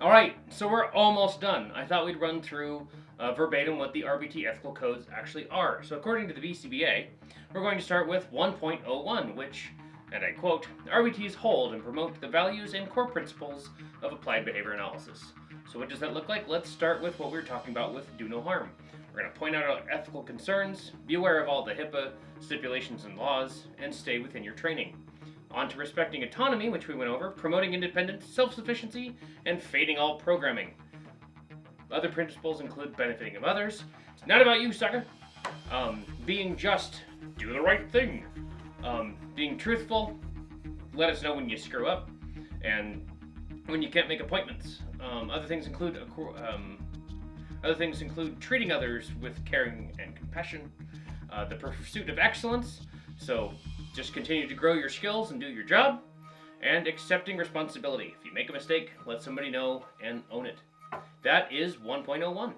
All right, so we're almost done. I thought we'd run through uh, verbatim what the RBT ethical codes actually are. So according to the BCBA, we're going to start with 1.01, which, and I quote, RBTs hold and promote the values and core principles of applied behavior analysis. So what does that look like? Let's start with what we were talking about with do no harm. We're going to point out our ethical concerns, be aware of all the HIPAA stipulations and laws, and stay within your training. On to respecting autonomy, which we went over, promoting independence, self-sufficiency, and fading all programming. Other principles include benefiting of others. It's not about you, sucker. Um, being just, do the right thing. Um, being truthful, let us know when you screw up, and when you can't make appointments. Um, other things include um, other things include treating others with caring and compassion, uh, the pursuit of excellence. So just continue to grow your skills and do your job, and accepting responsibility. If you make a mistake, let somebody know and own it. That is 1.01.